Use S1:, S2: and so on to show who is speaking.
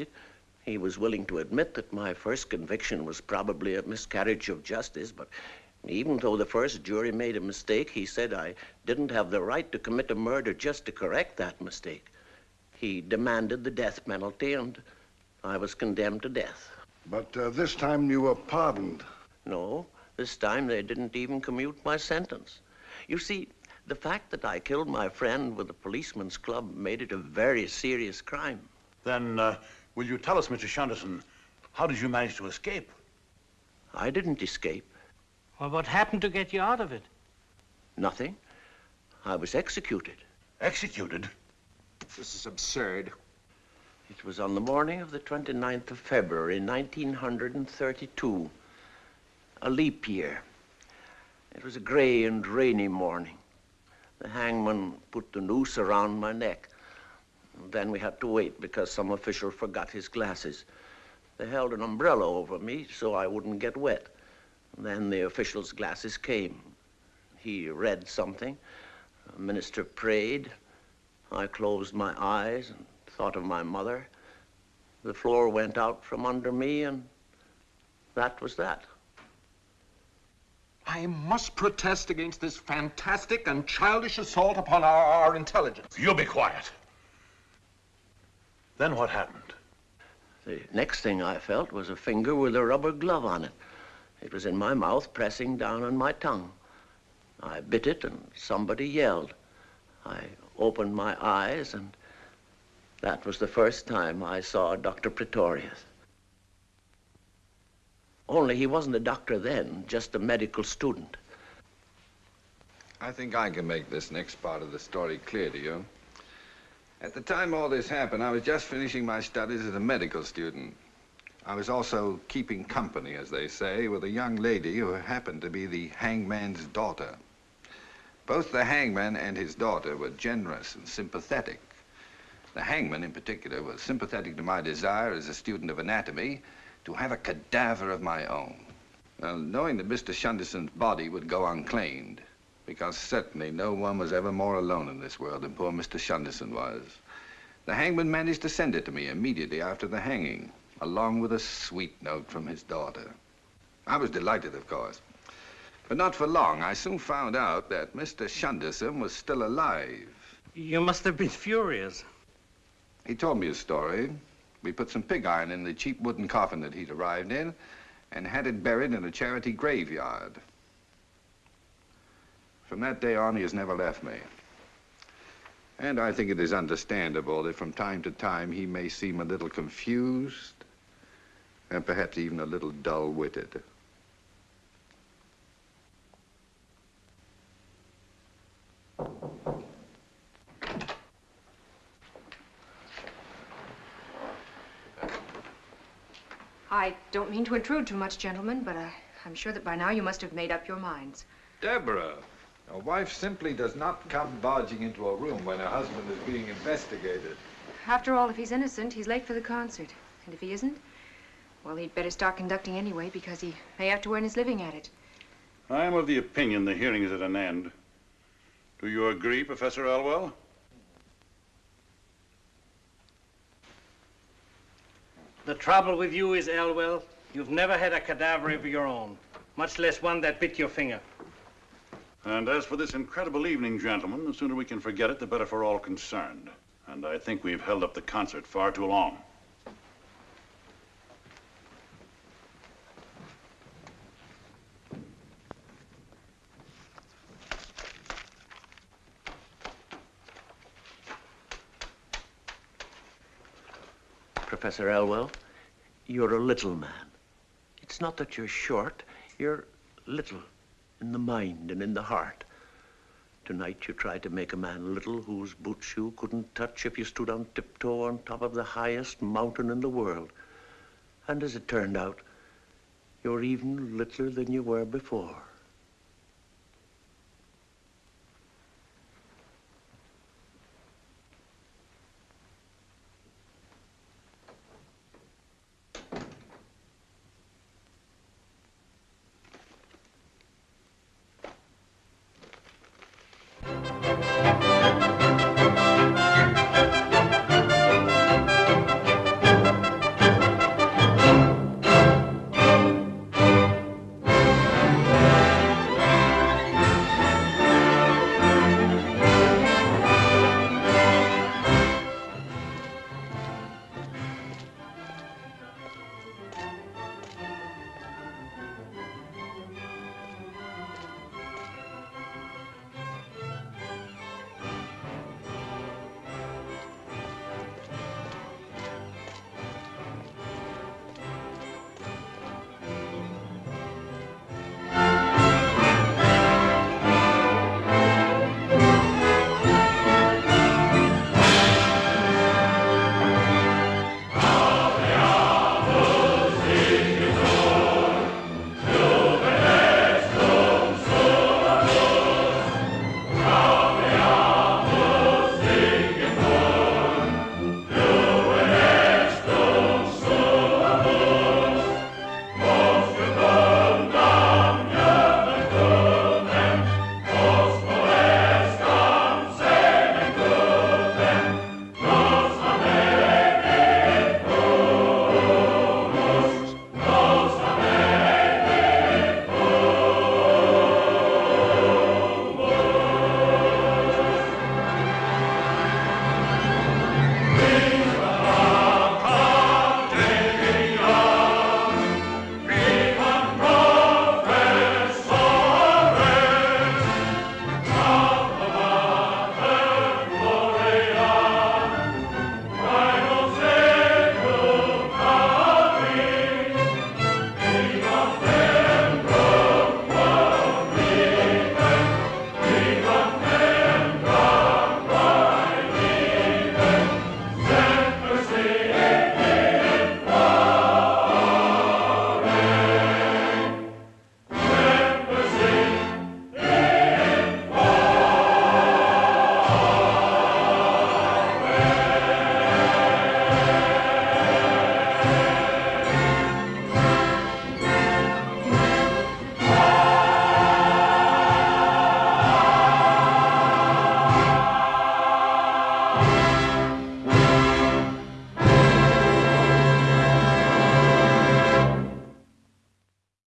S1: it. He was willing to admit that my first conviction was probably a miscarriage of justice, but even though the first jury made a mistake, he said I didn't have the right to commit a murder just to correct that mistake. He demanded the death penalty, and I was condemned to death.
S2: But uh, this time you were pardoned.
S1: No, this time they didn't even commute my sentence. You see, the fact that I killed my friend with a policeman's club made it a very serious crime.
S3: Then, uh, will you tell us, Mr. Shunderson, how did you manage to escape?
S1: I didn't escape.
S4: Well, what happened to get you out of it?
S1: Nothing. I was executed.
S3: Executed?
S5: This is absurd.
S1: It was on the morning of the 29th of February, 1932, a leap year. It was a gray and rainy morning. The hangman put the noose around my neck. Then we had to wait because some official forgot his glasses. They held an umbrella over me so I wouldn't get wet. Then the official's glasses came. He read something. The minister prayed. I closed my eyes and thought of my mother. The floor went out from under me, and that was that.
S5: I must protest against this fantastic and childish assault upon our, our intelligence.
S3: You be quiet. Then what happened?
S1: The next thing I felt was a finger with a rubber glove on it. It was in my mouth, pressing down on my tongue. I bit it, and somebody yelled. I opened my eyes, and that was the first time I saw Dr. Pretorius. Only he wasn't a doctor then, just a medical student.
S6: I think I can make this next part of the story clear to you. At the time all this happened, I was just finishing my studies as a medical student. I was also keeping company, as they say, with a young lady who happened to be the hangman's daughter. Both the hangman and his daughter were generous and sympathetic. The hangman, in particular, was sympathetic to my desire as a student of anatomy to have a cadaver of my own. Knowing that Mr. Shunderson's body would go unclaimed, because certainly no one was ever more alone in this world than poor Mr. Shunderson was, the hangman managed to send it to me immediately after the hanging, along with a sweet note from his daughter. I was delighted, of course. But not for long. I soon found out that Mr. Shunderson was still alive.
S4: You must have been furious.
S6: He told me a story. We put some pig iron in the cheap wooden coffin that he'd arrived in and had it buried in a charity graveyard. From that day on, he has never left me. And I think it is understandable that from time to time he may seem a little confused and perhaps even a little dull-witted.
S7: I don't mean to intrude too much, gentlemen, but uh, I'm sure that by now you must have made up your minds.
S6: Deborah, a wife simply does not come barging into a room when her husband is being investigated.
S7: After all, if he's innocent, he's late for the concert. And if he isn't, well, he'd better start conducting anyway because he may have to earn his living at it.
S3: I am of the opinion the hearing is at an end. Do you agree, Professor Elwell?
S4: The trouble with you is, Elwell, you've never had a cadaver of your own, much less one that bit your finger.
S3: And as for this incredible evening, gentlemen, the sooner we can forget it, the better for all concerned. And I think we've held up the concert far too long.
S1: Professor Elwell, you're a little man. It's not that you're short, you're little in the mind and in the heart. Tonight you tried to make a man little whose boots you couldn't touch if you stood on tiptoe on top of the highest mountain in the world. And as it turned out, you're even littler than you were before.